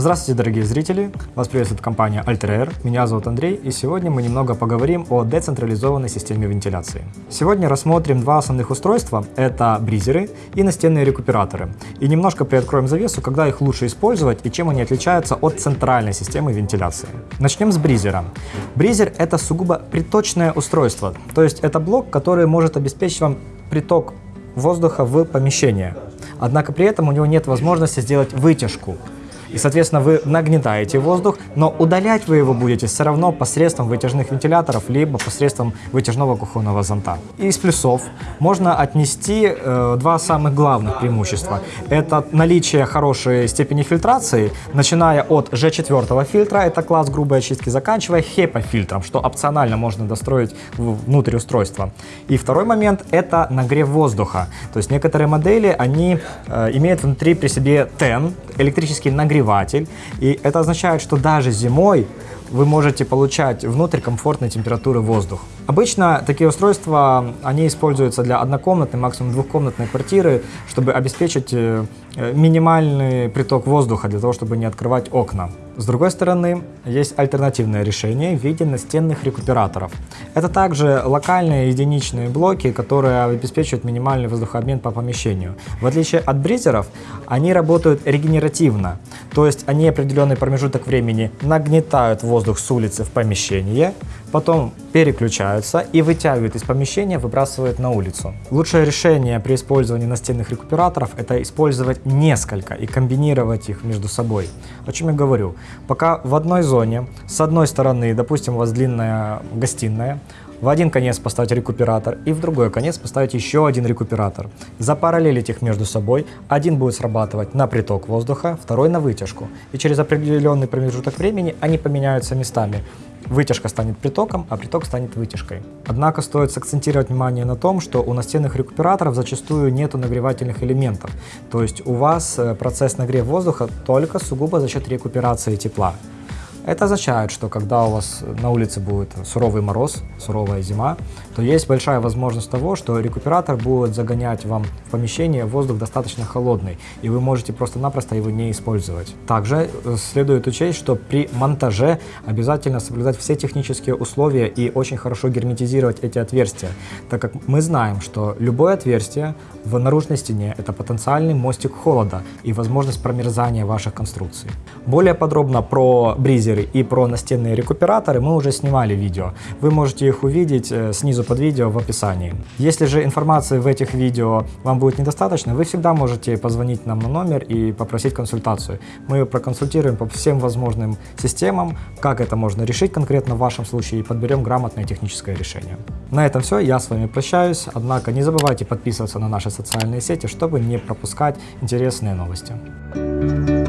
Здравствуйте, дорогие зрители! Вас приветствует компания Alter Меня зовут Андрей, и сегодня мы немного поговорим о децентрализованной системе вентиляции. Сегодня рассмотрим два основных устройства. Это бризеры и настенные рекуператоры. И немножко приоткроем завесу, когда их лучше использовать и чем они отличаются от центральной системы вентиляции. Начнем с бризера. Бризер – это сугубо приточное устройство, то есть это блок, который может обеспечить вам приток воздуха в помещение. Однако при этом у него нет возможности сделать вытяжку. И, соответственно, вы нагнетаете воздух, но удалять вы его будете все равно посредством вытяжных вентиляторов, либо посредством вытяжного кухонного зонта. Из плюсов можно отнести э, два самых главных преимущества. Это наличие хорошей степени фильтрации, начиная от G4 фильтра, это класс грубой очистки, заканчивая HEPA фильтром, что опционально можно достроить внутрь устройства. И второй момент – это нагрев воздуха. То есть некоторые модели, они э, имеют внутри при себе TEN, электрический нагреватель. И это означает, что даже зимой вы можете получать внутрь комфортной температуры воздух. Обычно такие устройства, они используются для однокомнатной, максимум двухкомнатной квартиры, чтобы обеспечить э, минимальный приток воздуха, для того, чтобы не открывать окна. С другой стороны, есть альтернативное решение в виде настенных рекуператоров. Это также локальные единичные блоки, которые обеспечивают минимальный воздухообмен по помещению. В отличие от бризеров, они работают регенеративно, то есть они определенный промежуток времени нагнетают воздух с улицы в помещение, потом переключаются и вытягивают из помещения, выбрасывают на улицу. Лучшее решение при использовании настенных рекуператоров – это использовать несколько и комбинировать их между собой. О чем я говорю? Пока в одной зоне, с одной стороны, допустим, у вас длинная гостиная, в один конец поставить рекуператор и в другой конец поставить еще один рекуператор. Запараллелить их между собой. Один будет срабатывать на приток воздуха, второй на вытяжку. И через определенный промежуток времени они поменяются местами. Вытяжка станет притоком, а приток станет вытяжкой. Однако стоит сакцентировать внимание на том, что у настенных рекуператоров зачастую нет нагревательных элементов. То есть у вас э, процесс нагрева воздуха только сугубо за счет рекуперации тепла. Это означает, что когда у вас на улице будет суровый мороз, суровая зима, то есть большая возможность того, что рекуператор будет загонять вам в помещение воздух достаточно холодный, и вы можете просто-напросто его не использовать. Также э, следует учесть, что при монтаже обязательно соблюдать все технические условия и очень хорошо герметизировать эти отверстия, так как мы знаем, что любое отверстие в наружной стене – это потенциальный мостик холода и возможность промерзания ваших конструкций. Более подробно про бризеры и про настенные рекуператоры мы уже снимали видео. Вы можете их увидеть э, снизу под видео в описании. Если же информации в этих видео вам будет недостаточно, вы всегда можете позвонить нам на номер и попросить консультацию. Мы проконсультируем по всем возможным системам, как это можно решить конкретно в вашем случае и подберем грамотное техническое решение. На этом все, я с вами прощаюсь, однако не забывайте подписываться на наши социальные сети, чтобы не пропускать интересные новости.